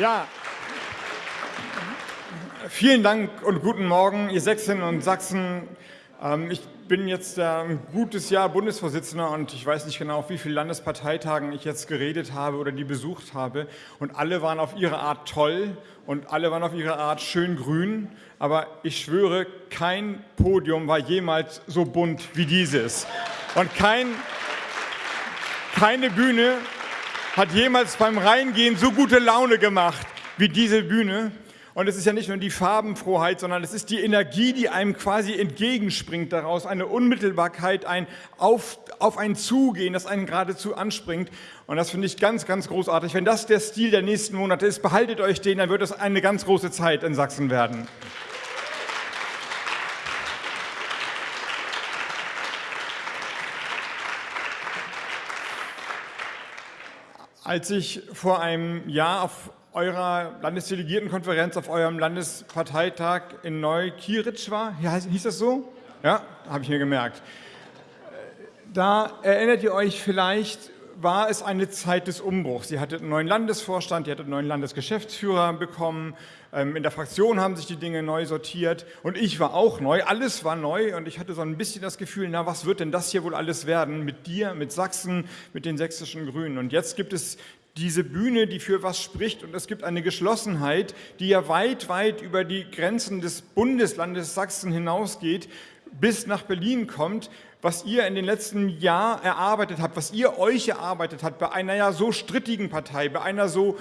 Ja, vielen Dank und guten Morgen, ihr Sächsinnen und Sachsen. Ähm, ich bin jetzt ein gutes Jahr Bundesvorsitzender und ich weiß nicht genau, auf wie vielen Landesparteitagen ich jetzt geredet habe oder die besucht habe. Und alle waren auf ihre Art toll und alle waren auf ihre Art schön grün. Aber ich schwöre, kein Podium war jemals so bunt wie dieses. Und kein, keine Bühne hat jemals beim Reingehen so gute Laune gemacht wie diese Bühne. Und es ist ja nicht nur die Farbenfroheit, sondern es ist die Energie, die einem quasi entgegenspringt daraus, eine Unmittelbarkeit, ein auf, auf einen Zugehen, das einen geradezu anspringt. Und das finde ich ganz, ganz großartig. Wenn das der Stil der nächsten Monate ist, behaltet euch den, dann wird es eine ganz große Zeit in Sachsen werden. Als ich vor einem Jahr auf eurer Landesdelegiertenkonferenz, auf eurem Landesparteitag in Neukieritsch war, hieß das so? Ja, habe ich mir gemerkt. Da erinnert ihr euch vielleicht, war es eine Zeit des Umbruchs. Ihr hattet einen neuen Landesvorstand, ihr hattet einen neuen Landesgeschäftsführer bekommen, ähm, in der Fraktion haben sich die Dinge neu sortiert. Und ich war auch neu, alles war neu. Und ich hatte so ein bisschen das Gefühl, na was wird denn das hier wohl alles werden? Mit dir, mit Sachsen, mit den sächsischen Grünen. Und jetzt gibt es diese Bühne, die für was spricht. Und es gibt eine Geschlossenheit, die ja weit, weit über die Grenzen des Bundeslandes Sachsen hinausgeht, bis nach Berlin kommt, was ihr in den letzten Jahren erarbeitet habt, was ihr euch erarbeitet habt bei einer ja so strittigen Partei, bei einer so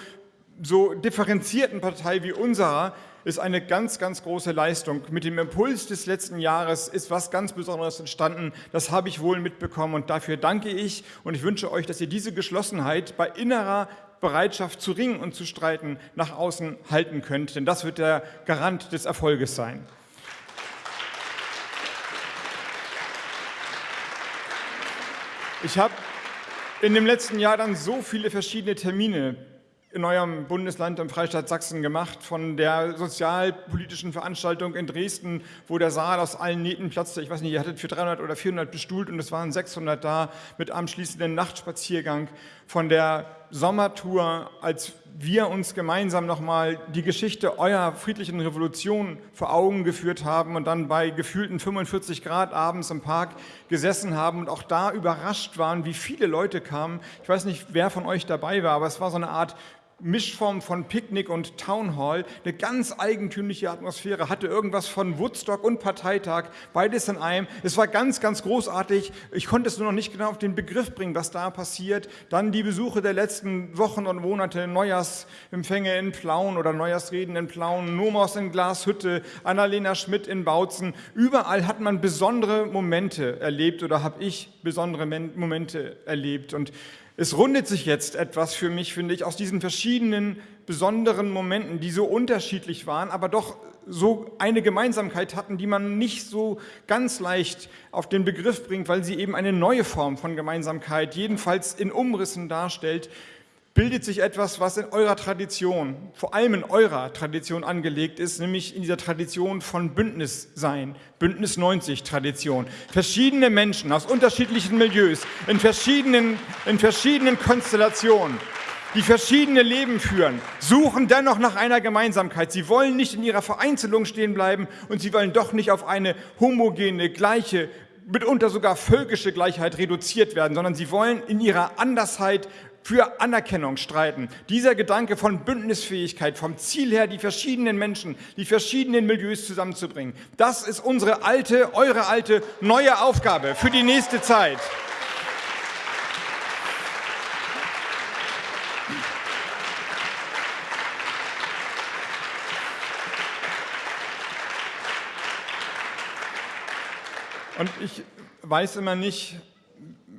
so differenzierten Partei wie unserer ist eine ganz, ganz große Leistung. Mit dem Impuls des letzten Jahres ist was ganz Besonderes entstanden. Das habe ich wohl mitbekommen und dafür danke ich und ich wünsche euch, dass ihr diese Geschlossenheit bei innerer Bereitschaft zu ringen und zu streiten nach außen halten könnt, denn das wird der Garant des Erfolges sein. Ich habe in dem letzten Jahr dann so viele verschiedene Termine in eurem Bundesland im Freistaat Sachsen gemacht, von der sozialpolitischen Veranstaltung in Dresden, wo der Saal aus allen Nähten platzte. Ich weiß nicht, ihr hattet für 300 oder 400 bestuhlt und es waren 600 da mit anschließenden Nachtspaziergang, von der Sommertour, als wir uns gemeinsam nochmal die Geschichte eurer friedlichen Revolution vor Augen geführt haben und dann bei gefühlten 45 Grad abends im Park gesessen haben und auch da überrascht waren, wie viele Leute kamen. Ich weiß nicht, wer von euch dabei war, aber es war so eine Art Mischform von Picknick und Town Hall, eine ganz eigentümliche Atmosphäre, hatte irgendwas von Woodstock und Parteitag, beides in einem. Es war ganz, ganz großartig. Ich konnte es nur noch nicht genau auf den Begriff bringen, was da passiert. Dann die Besuche der letzten Wochen und Monate, Neujahrsempfänge in Plauen oder Neujahrsreden in Plauen, Nomos in Glashütte, Annalena Schmidt in Bautzen. Überall hat man besondere Momente erlebt oder habe ich besondere Momente erlebt. Und es rundet sich jetzt etwas für mich, finde ich, aus diesen verschiedenen besonderen Momenten, die so unterschiedlich waren, aber doch so eine Gemeinsamkeit hatten, die man nicht so ganz leicht auf den Begriff bringt, weil sie eben eine neue Form von Gemeinsamkeit, jedenfalls in Umrissen darstellt, bildet sich etwas, was in eurer Tradition, vor allem in eurer Tradition angelegt ist, nämlich in dieser Tradition von Bündnissein, Bündnis 90 Tradition. Verschiedene Menschen aus unterschiedlichen Milieus, in verschiedenen, in verschiedenen Konstellationen, die verschiedene Leben führen, suchen dennoch nach einer Gemeinsamkeit. Sie wollen nicht in ihrer Vereinzelung stehen bleiben und sie wollen doch nicht auf eine homogene, gleiche, mitunter sogar völkische Gleichheit reduziert werden, sondern sie wollen in ihrer Andersheit für Anerkennung streiten. Dieser Gedanke von Bündnisfähigkeit, vom Ziel her, die verschiedenen Menschen, die verschiedenen Milieus zusammenzubringen, das ist unsere alte, eure alte, neue Aufgabe für die nächste Zeit. Und ich weiß immer nicht,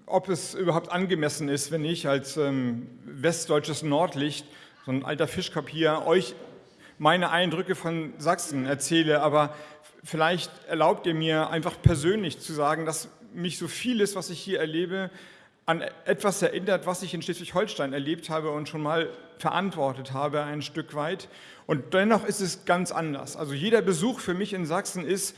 ob es überhaupt angemessen ist, wenn ich als ähm, westdeutsches Nordlicht, so ein alter Fischkopf hier, euch meine Eindrücke von Sachsen erzähle, aber vielleicht erlaubt ihr mir einfach persönlich zu sagen, dass mich so vieles, was ich hier erlebe, an etwas erinnert, was ich in Schleswig-Holstein erlebt habe und schon mal verantwortet habe ein Stück weit. Und dennoch ist es ganz anders. Also jeder Besuch für mich in Sachsen ist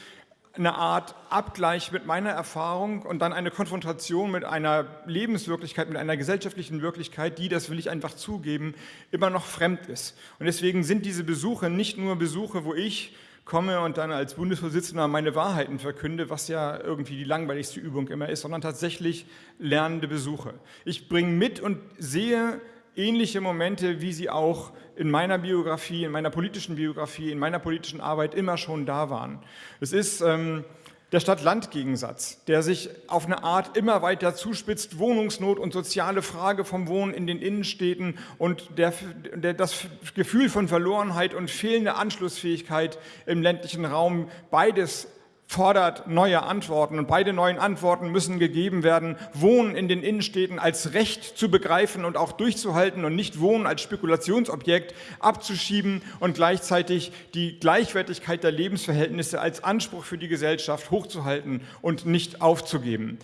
eine Art Abgleich mit meiner Erfahrung und dann eine Konfrontation mit einer Lebenswirklichkeit, mit einer gesellschaftlichen Wirklichkeit, die, das will ich einfach zugeben, immer noch fremd ist. Und deswegen sind diese Besuche nicht nur Besuche, wo ich komme und dann als Bundesvorsitzender meine Wahrheiten verkünde, was ja irgendwie die langweiligste Übung immer ist, sondern tatsächlich lernende Besuche. Ich bringe mit und sehe ähnliche Momente, wie sie auch in meiner Biografie, in meiner politischen Biografie, in meiner politischen Arbeit immer schon da waren. Es ist ähm, der Stadt-Land-Gegensatz, der sich auf eine Art immer weiter zuspitzt, Wohnungsnot und soziale Frage vom Wohnen in den Innenstädten und der, der, das Gefühl von Verlorenheit und fehlende Anschlussfähigkeit im ländlichen Raum, beides fordert neue Antworten und beide neuen Antworten müssen gegeben werden, Wohnen in den Innenstädten als Recht zu begreifen und auch durchzuhalten und nicht Wohnen als Spekulationsobjekt abzuschieben und gleichzeitig die Gleichwertigkeit der Lebensverhältnisse als Anspruch für die Gesellschaft hochzuhalten und nicht aufzugeben.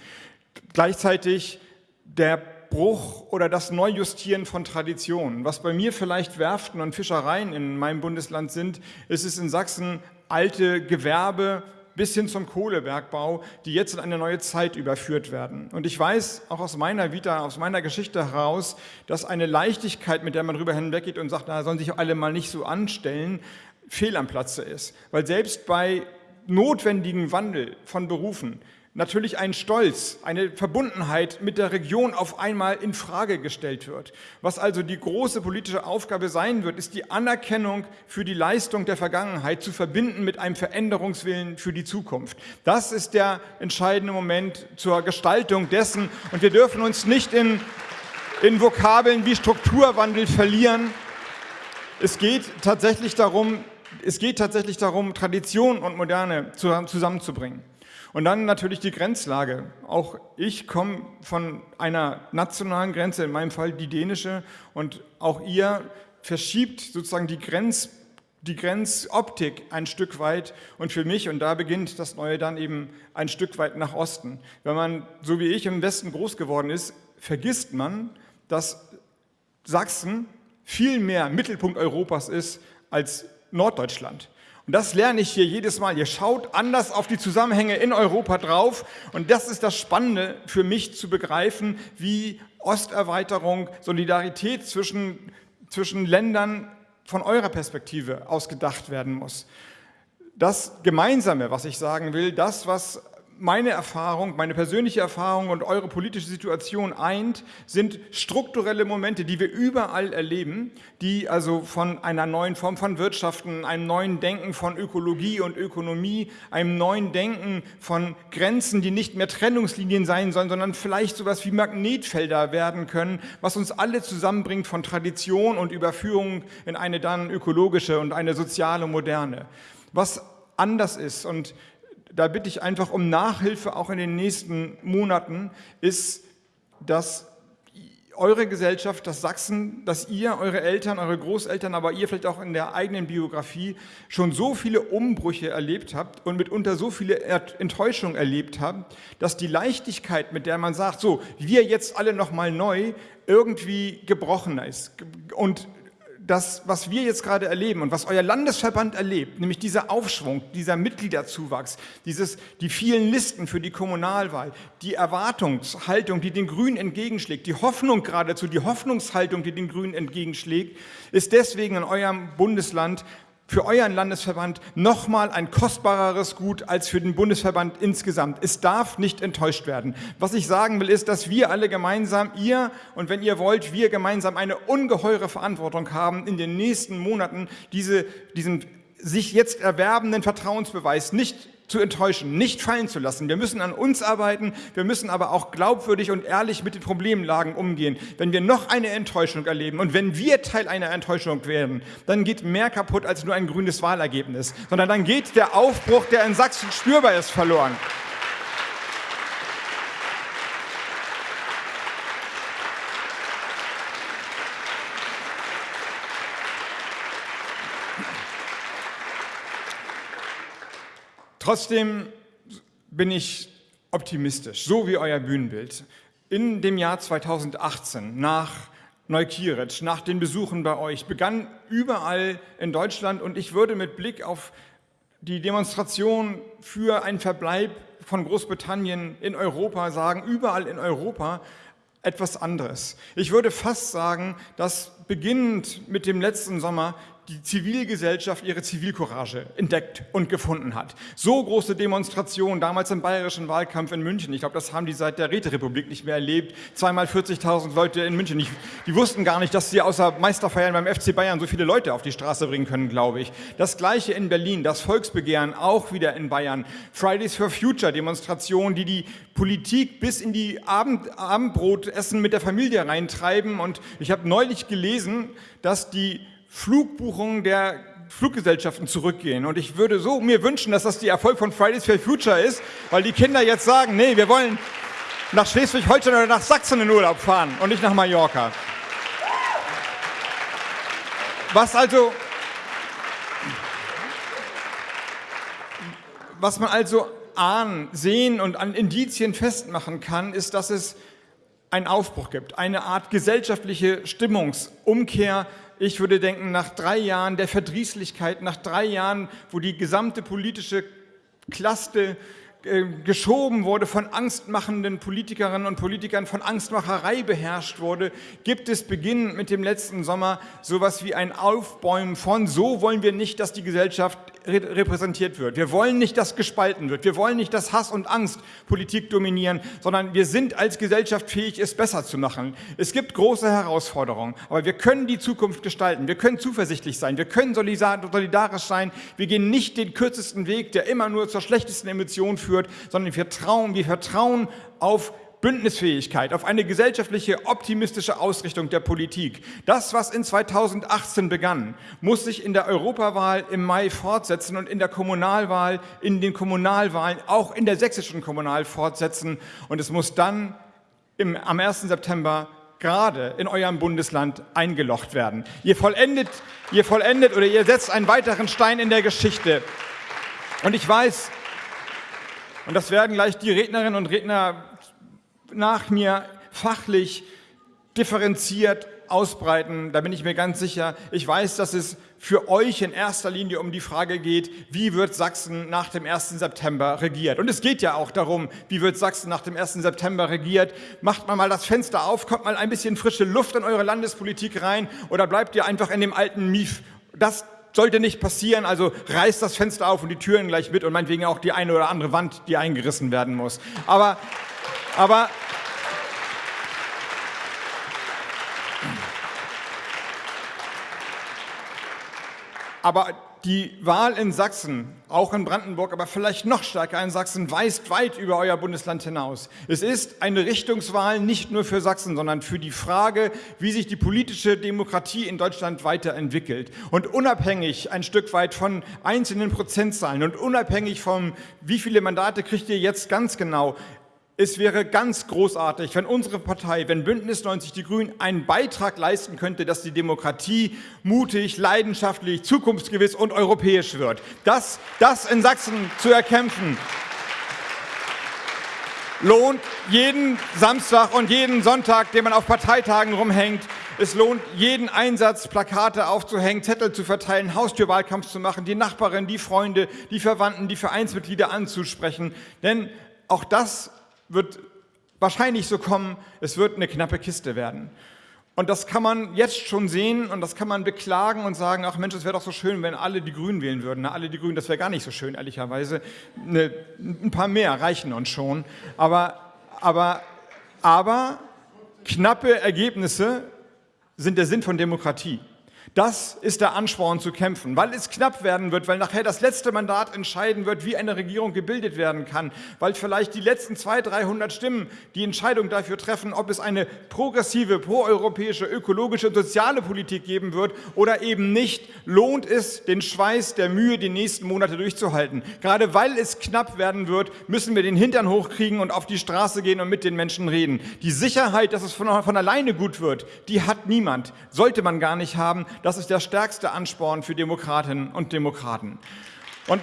Gleichzeitig der Bruch oder das Neujustieren von Traditionen. Was bei mir vielleicht Werften und Fischereien in meinem Bundesland sind, ist es in Sachsen alte Gewerbe, bis hin zum Kohlebergbau, die jetzt in eine neue Zeit überführt werden. Und ich weiß auch aus meiner Vita, aus meiner Geschichte heraus, dass eine Leichtigkeit, mit der man darüber hinweggeht und sagt, da sollen sich alle mal nicht so anstellen, fehl am Platze ist. Weil selbst bei notwendigen Wandel von Berufen natürlich ein Stolz, eine Verbundenheit mit der Region auf einmal in Frage gestellt wird. Was also die große politische Aufgabe sein wird, ist die Anerkennung für die Leistung der Vergangenheit zu verbinden mit einem Veränderungswillen für die Zukunft. Das ist der entscheidende Moment zur Gestaltung dessen und wir dürfen uns nicht in, in Vokabeln wie Strukturwandel verlieren. Es geht tatsächlich darum, es geht tatsächlich darum, Tradition und Moderne zusammenzubringen. Und dann natürlich die Grenzlage. Auch ich komme von einer nationalen Grenze, in meinem Fall die dänische, und auch ihr verschiebt sozusagen die Grenz die Grenzoptik ein Stück weit und für mich, und da beginnt das Neue dann eben ein Stück weit nach Osten. Wenn man, so wie ich, im Westen groß geworden ist, vergisst man, dass Sachsen viel mehr Mittelpunkt Europas ist als Norddeutschland. Und das lerne ich hier jedes Mal. Ihr schaut anders auf die Zusammenhänge in Europa drauf. Und das ist das Spannende für mich zu begreifen, wie Osterweiterung, Solidarität zwischen, zwischen Ländern von eurer Perspektive ausgedacht werden muss. Das Gemeinsame, was ich sagen will, das, was meine Erfahrung, meine persönliche Erfahrung und eure politische Situation eint, sind strukturelle Momente, die wir überall erleben, die also von einer neuen Form von Wirtschaften, einem neuen Denken von Ökologie und Ökonomie, einem neuen Denken von Grenzen, die nicht mehr Trennungslinien sein sollen, sondern vielleicht sowas wie Magnetfelder werden können, was uns alle zusammenbringt von Tradition und Überführung in eine dann ökologische und eine soziale Moderne. Was anders ist und da bitte ich einfach um Nachhilfe auch in den nächsten Monaten, ist, dass eure Gesellschaft, das Sachsen, dass ihr, eure Eltern, eure Großeltern, aber ihr vielleicht auch in der eigenen Biografie schon so viele Umbrüche erlebt habt und mitunter so viele Enttäuschungen erlebt habt, dass die Leichtigkeit, mit der man sagt, so, wir jetzt alle nochmal neu, irgendwie gebrochen ist. Und das, was wir jetzt gerade erleben und was euer Landesverband erlebt, nämlich dieser Aufschwung, dieser Mitgliederzuwachs, dieses, die vielen Listen für die Kommunalwahl, die Erwartungshaltung, die den Grünen entgegenschlägt, die Hoffnung geradezu, die Hoffnungshaltung, die den Grünen entgegenschlägt, ist deswegen in eurem Bundesland für euren Landesverband nochmal ein kostbareres Gut als für den Bundesverband insgesamt. Es darf nicht enttäuscht werden. Was ich sagen will, ist, dass wir alle gemeinsam, ihr und wenn ihr wollt, wir gemeinsam eine ungeheure Verantwortung haben, in den nächsten Monaten diese, diesen sich jetzt erwerbenden Vertrauensbeweis nicht zu enttäuschen, nicht fallen zu lassen. Wir müssen an uns arbeiten, wir müssen aber auch glaubwürdig und ehrlich mit den Problemlagen umgehen. Wenn wir noch eine Enttäuschung erleben und wenn wir Teil einer Enttäuschung werden, dann geht mehr kaputt als nur ein grünes Wahlergebnis, sondern dann geht der Aufbruch, der in Sachsen spürbar ist, verloren. Trotzdem bin ich optimistisch, so wie euer Bühnenbild. In dem Jahr 2018, nach Neukieritsch, nach den Besuchen bei euch, begann überall in Deutschland und ich würde mit Blick auf die Demonstration für einen Verbleib von Großbritannien in Europa sagen, überall in Europa, etwas anderes. Ich würde fast sagen, dass beginnend mit dem letzten Sommer die Zivilgesellschaft ihre Zivilcourage entdeckt und gefunden hat. So große Demonstrationen, damals im bayerischen Wahlkampf in München, ich glaube, das haben die seit der Räterepublik nicht mehr erlebt, zweimal 40.000 Leute in München, ich, die wussten gar nicht, dass sie außer Meisterfeiern beim FC Bayern so viele Leute auf die Straße bringen können, glaube ich. Das gleiche in Berlin, das Volksbegehren auch wieder in Bayern, Fridays for Future Demonstrationen, die die Politik bis in die Abend, Abendbrotessen mit der Familie reintreiben. Und ich habe neulich gelesen, dass die Flugbuchungen der Fluggesellschaften zurückgehen. Und ich würde so mir wünschen, dass das der Erfolg von Fridays for Future ist, weil die Kinder jetzt sagen, nee, wir wollen nach Schleswig-Holstein oder nach Sachsen in Urlaub fahren und nicht nach Mallorca. Was also, was man also ahnen, sehen und an Indizien festmachen kann, ist, dass es einen Aufbruch gibt, eine Art gesellschaftliche Stimmungsumkehr, ich würde denken, nach drei Jahren der Verdrießlichkeit, nach drei Jahren, wo die gesamte politische Klasse äh, geschoben wurde, von angstmachenden Politikerinnen und Politikern, von Angstmacherei beherrscht wurde, gibt es beginnend mit dem letzten Sommer sowas wie ein Aufbäumen von, so wollen wir nicht, dass die Gesellschaft repräsentiert wird. Wir wollen nicht, dass gespalten wird. Wir wollen nicht, dass Hass und Angst Politik dominieren, sondern wir sind als Gesellschaft fähig, es besser zu machen. Es gibt große Herausforderungen, aber wir können die Zukunft gestalten. Wir können zuversichtlich sein. Wir können solidarisch sein. Wir gehen nicht den kürzesten Weg, der immer nur zur schlechtesten Emotion führt, sondern wir vertrauen, wir vertrauen auf Bündnisfähigkeit, auf eine gesellschaftliche optimistische Ausrichtung der Politik. Das, was in 2018 begann, muss sich in der Europawahl im Mai fortsetzen und in der Kommunalwahl, in den Kommunalwahlen, auch in der sächsischen Kommunal fortsetzen. Und es muss dann im, am 1. September gerade in eurem Bundesland eingelocht werden. Ihr vollendet, ihr vollendet oder ihr setzt einen weiteren Stein in der Geschichte. Und ich weiß, und das werden gleich die Rednerinnen und Redner nach mir fachlich differenziert ausbreiten, da bin ich mir ganz sicher. Ich weiß, dass es für euch in erster Linie um die Frage geht, wie wird Sachsen nach dem 1. September regiert. Und es geht ja auch darum, wie wird Sachsen nach dem 1. September regiert. Macht man mal das Fenster auf, kommt mal ein bisschen frische Luft in eure Landespolitik rein oder bleibt ihr einfach in dem alten Mief. Das sollte nicht passieren, also reißt das Fenster auf und die Türen gleich mit und meinetwegen auch die eine oder andere Wand, die eingerissen werden muss. Aber aber aber die Wahl in Sachsen, auch in Brandenburg, aber vielleicht noch stärker in Sachsen, weist weit über euer Bundesland hinaus. Es ist eine Richtungswahl nicht nur für Sachsen, sondern für die Frage, wie sich die politische Demokratie in Deutschland weiterentwickelt. Und unabhängig ein Stück weit von einzelnen Prozentzahlen und unabhängig von, wie viele Mandate kriegt ihr jetzt ganz genau, es wäre ganz großartig, wenn unsere Partei, wenn Bündnis 90 Die Grünen einen Beitrag leisten könnte, dass die Demokratie mutig, leidenschaftlich, zukunftsgewiss und europäisch wird. Das, das in Sachsen zu erkämpfen, lohnt jeden Samstag und jeden Sonntag, den man auf Parteitagen rumhängt. Es lohnt jeden Einsatz, Plakate aufzuhängen, Zettel zu verteilen, Haustürwahlkampf zu machen, die Nachbarin, die Freunde, die Verwandten, die Vereinsmitglieder anzusprechen. Denn auch das wird wahrscheinlich so kommen, es wird eine knappe Kiste werden. Und das kann man jetzt schon sehen und das kann man beklagen und sagen, ach Mensch, es wäre doch so schön, wenn alle die Grünen wählen würden. Na, alle die Grünen, das wäre gar nicht so schön, ehrlicherweise. Ne, ein paar mehr reichen uns schon. Aber, aber, aber knappe Ergebnisse sind der Sinn von Demokratie. Das ist der Ansporn zu kämpfen, weil es knapp werden wird, weil nachher das letzte Mandat entscheiden wird, wie eine Regierung gebildet werden kann, weil vielleicht die letzten 200, 300 Stimmen die Entscheidung dafür treffen, ob es eine progressive, proeuropäische, ökologische und soziale Politik geben wird oder eben nicht, lohnt es, den Schweiß der Mühe die nächsten Monate durchzuhalten. Gerade weil es knapp werden wird, müssen wir den Hintern hochkriegen und auf die Straße gehen und mit den Menschen reden. Die Sicherheit, dass es von, von alleine gut wird, die hat niemand, sollte man gar nicht haben. Das ist der stärkste Ansporn für Demokratinnen und Demokraten. Und,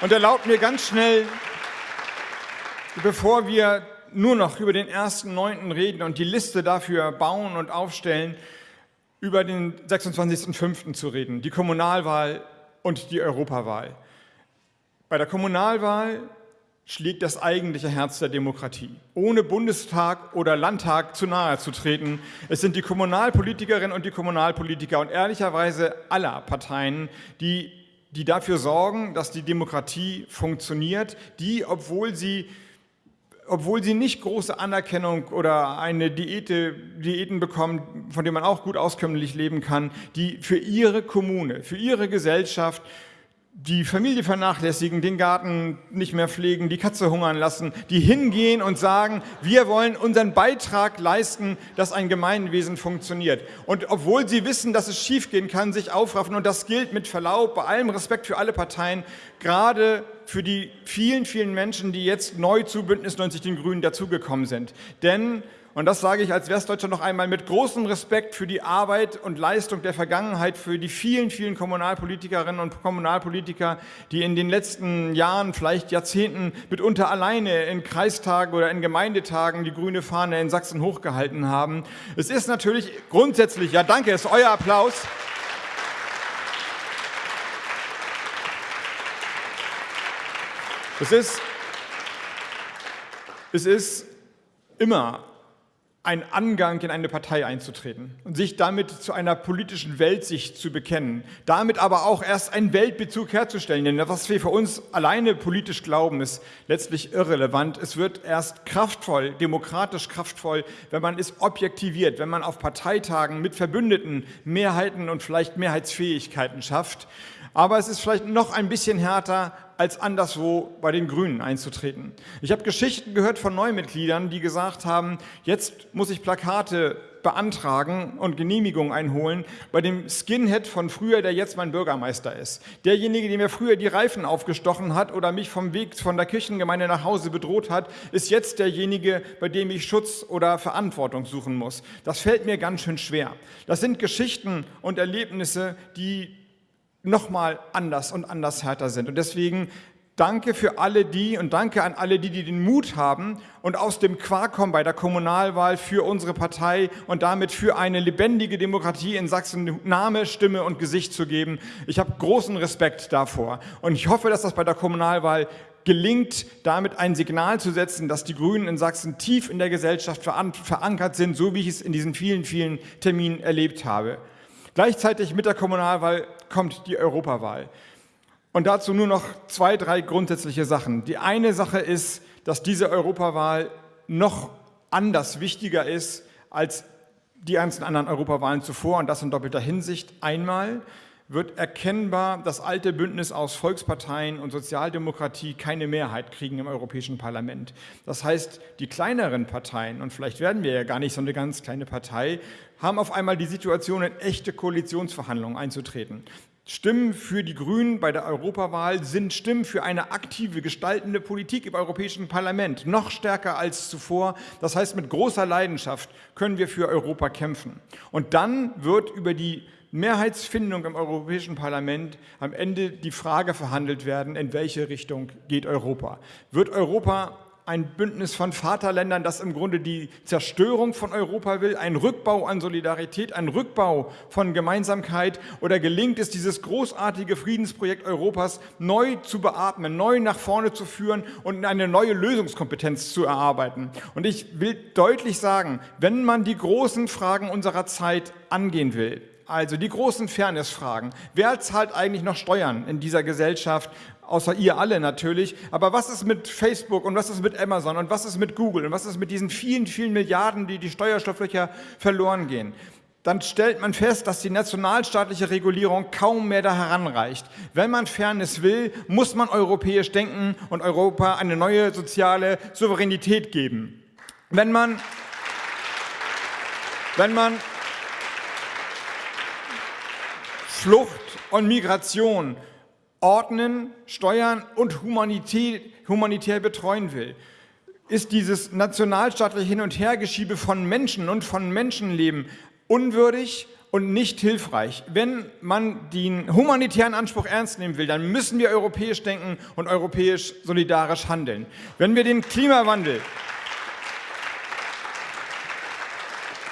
und erlaubt mir ganz schnell, bevor wir nur noch über den ersten Neunten reden und die Liste dafür bauen und aufstellen, über den 26.05. zu reden, die Kommunalwahl und die Europawahl. Bei der Kommunalwahl schlägt das eigentliche Herz der Demokratie. Ohne Bundestag oder Landtag zu nahe zu treten. Es sind die Kommunalpolitikerinnen und die Kommunalpolitiker und ehrlicherweise aller Parteien, die, die dafür sorgen, dass die Demokratie funktioniert, die, obwohl sie obwohl sie nicht große Anerkennung oder eine Diäte, Diäten bekommen, von denen man auch gut auskömmlich leben kann, die für ihre Kommune, für ihre Gesellschaft die Familie vernachlässigen, den Garten nicht mehr pflegen, die Katze hungern lassen, die hingehen und sagen, wir wollen unseren Beitrag leisten, dass ein Gemeinwesen funktioniert. Und obwohl sie wissen, dass es schiefgehen kann, sich aufraffen. Und das gilt mit Verlaub, bei allem Respekt für alle Parteien, gerade für die vielen, vielen Menschen, die jetzt neu zu Bündnis 90 den Grünen dazugekommen sind. Denn und das sage ich als Westdeutscher noch einmal mit großem Respekt für die Arbeit und Leistung der Vergangenheit, für die vielen, vielen Kommunalpolitikerinnen und Kommunalpolitiker, die in den letzten Jahren, vielleicht Jahrzehnten mitunter alleine in Kreistagen oder in Gemeindetagen die grüne Fahne in Sachsen hochgehalten haben. Es ist natürlich grundsätzlich, ja danke, ist euer Applaus. Es ist, es ist immer ein Angang in eine Partei einzutreten und sich damit zu einer politischen Weltsicht zu bekennen, damit aber auch erst einen Weltbezug herzustellen. Denn was wir für uns alleine politisch glauben, ist letztlich irrelevant. Es wird erst kraftvoll, demokratisch kraftvoll, wenn man es objektiviert, wenn man auf Parteitagen mit Verbündeten Mehrheiten und vielleicht Mehrheitsfähigkeiten schafft. Aber es ist vielleicht noch ein bisschen härter, als anderswo bei den Grünen einzutreten. Ich habe Geschichten gehört von Neumitgliedern, die gesagt haben, jetzt muss ich Plakate beantragen und Genehmigungen einholen bei dem Skinhead von früher, der jetzt mein Bürgermeister ist. Derjenige, der mir früher die Reifen aufgestochen hat oder mich vom Weg von der Kirchengemeinde nach Hause bedroht hat, ist jetzt derjenige, bei dem ich Schutz oder Verantwortung suchen muss. Das fällt mir ganz schön schwer. Das sind Geschichten und Erlebnisse, die nochmal anders und anders härter sind. Und deswegen danke für alle die und danke an alle die, die den Mut haben und aus dem Quark kommen bei der Kommunalwahl für unsere Partei und damit für eine lebendige Demokratie in Sachsen Name, Stimme und Gesicht zu geben. Ich habe großen Respekt davor und ich hoffe, dass das bei der Kommunalwahl gelingt, damit ein Signal zu setzen, dass die Grünen in Sachsen tief in der Gesellschaft verankert sind, so wie ich es in diesen vielen, vielen Terminen erlebt habe. Gleichzeitig mit der Kommunalwahl kommt die Europawahl. Und dazu nur noch zwei, drei grundsätzliche Sachen. Die eine Sache ist, dass diese Europawahl noch anders wichtiger ist als die ganzen anderen Europawahlen zuvor und das in doppelter Hinsicht. Einmal, wird erkennbar das alte Bündnis aus Volksparteien und Sozialdemokratie keine Mehrheit kriegen im Europäischen Parlament. Das heißt, die kleineren Parteien, und vielleicht werden wir ja gar nicht so eine ganz kleine Partei, haben auf einmal die Situation, in echte Koalitionsverhandlungen einzutreten. Stimmen für die Grünen bei der Europawahl sind Stimmen für eine aktive, gestaltende Politik im Europäischen Parlament, noch stärker als zuvor. Das heißt, mit großer Leidenschaft können wir für Europa kämpfen. Und dann wird über die Mehrheitsfindung im Europäischen Parlament am Ende die Frage verhandelt werden, in welche Richtung geht Europa. Wird Europa ein Bündnis von Vaterländern, das im Grunde die Zerstörung von Europa will, ein Rückbau an Solidarität, ein Rückbau von Gemeinsamkeit oder gelingt es, dieses großartige Friedensprojekt Europas neu zu beatmen, neu nach vorne zu führen und eine neue Lösungskompetenz zu erarbeiten. Und ich will deutlich sagen, wenn man die großen Fragen unserer Zeit angehen will, also die großen Fairnessfragen. Wer zahlt eigentlich noch Steuern in dieser Gesellschaft? Außer ihr alle natürlich. Aber was ist mit Facebook und was ist mit Amazon und was ist mit Google und was ist mit diesen vielen, vielen Milliarden, die die Steuerstofflöcher verloren gehen? dann stellt man fest, dass die nationalstaatliche Regulierung kaum mehr da heranreicht. Wenn man Fairness will, muss man europäisch denken und Europa eine neue soziale Souveränität geben. Wenn man, wenn man Flucht und Migration ordnen, steuern und humanitär, betreuen will, ist dieses nationalstaatliche Hin- und Hergeschiebe von Menschen und von Menschenleben unwürdig und nicht hilfreich. Wenn man den humanitären Anspruch ernst nehmen will, dann müssen wir europäisch denken und europäisch solidarisch handeln. Wenn wir den Klimawandel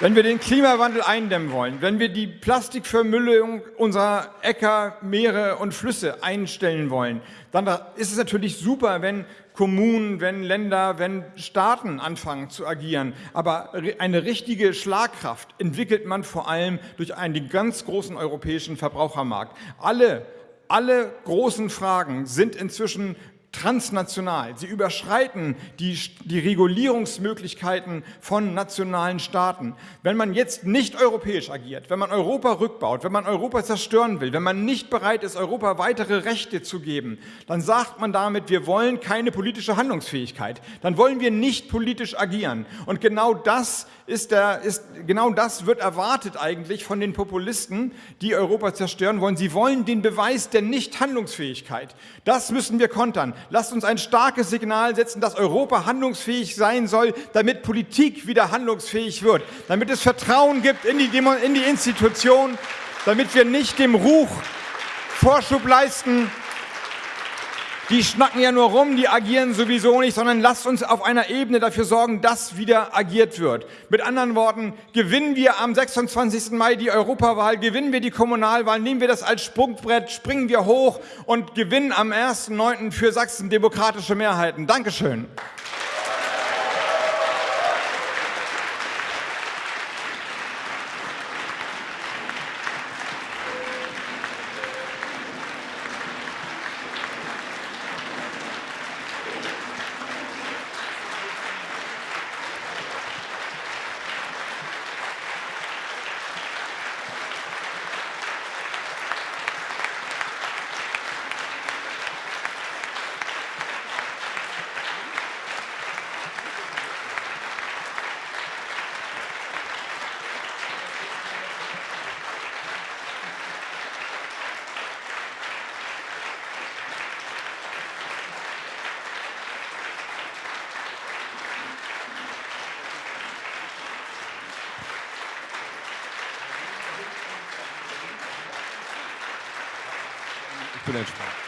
Wenn wir den Klimawandel eindämmen wollen, wenn wir die Plastikvermüllung unserer Äcker, Meere und Flüsse einstellen wollen, dann ist es natürlich super, wenn Kommunen, wenn Länder, wenn Staaten anfangen zu agieren. Aber eine richtige Schlagkraft entwickelt man vor allem durch einen ganz großen europäischen Verbrauchermarkt. Alle alle großen Fragen sind inzwischen transnational. Sie überschreiten die, die Regulierungsmöglichkeiten von nationalen Staaten. Wenn man jetzt nicht europäisch agiert, wenn man Europa rückbaut, wenn man Europa zerstören will, wenn man nicht bereit ist, Europa weitere Rechte zu geben, dann sagt man damit, wir wollen keine politische Handlungsfähigkeit. Dann wollen wir nicht politisch agieren. Und genau das ist der, ist, genau das wird erwartet eigentlich von den Populisten, die Europa zerstören wollen. Sie wollen den Beweis der Nichthandlungsfähigkeit. Das müssen wir kontern. Lasst uns ein starkes Signal setzen, dass Europa handlungsfähig sein soll, damit Politik wieder handlungsfähig wird, damit es Vertrauen gibt in die, Demo in die Institution, damit wir nicht dem Ruch Vorschub leisten, die schnacken ja nur rum, die agieren sowieso nicht, sondern lasst uns auf einer Ebene dafür sorgen, dass wieder agiert wird. Mit anderen Worten, gewinnen wir am 26. Mai die Europawahl, gewinnen wir die Kommunalwahl, nehmen wir das als Sprungbrett, springen wir hoch und gewinnen am 1.9. für Sachsen demokratische Mehrheiten. Dankeschön. Ich bin entspannt.